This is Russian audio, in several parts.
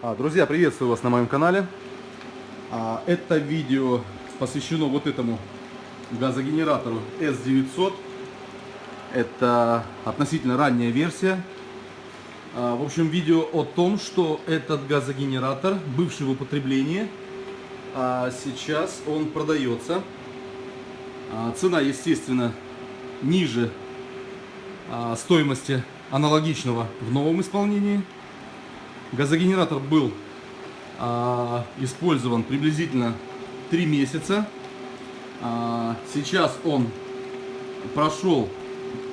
А, Друзья, приветствую вас на моем канале. А, Это видео посвящено вот этому газогенератору S900. Это относительно ранняя версия. А, В общем, видео о том, что этот газогенератор, бывший в употреблении, сейчас он продается. Цена, естественно, ниже стоимости аналогичного в новом исполнении. Газогенератор был а, использован приблизительно 3 месяца. А, сейчас он прошел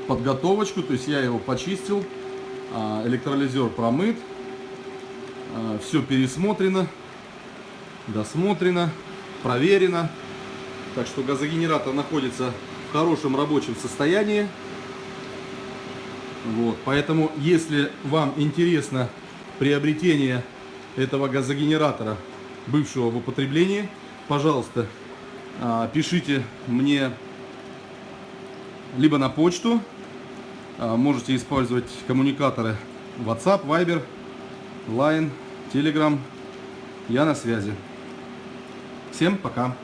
подготовочку, то есть я его почистил, а, электролизер промыт, все пересмотрено, досмотрено, проверено. Так что газогенератор находится в хорошем рабочем состоянии. Вот, поэтому, если вам интересно приобретение этого газогенератора, бывшего в употреблении, пожалуйста, а, пишите мне либо на почту, а, можете использовать коммуникаторы WhatsApp, Viber, Line, Telegram. Я на связи. Всем пока.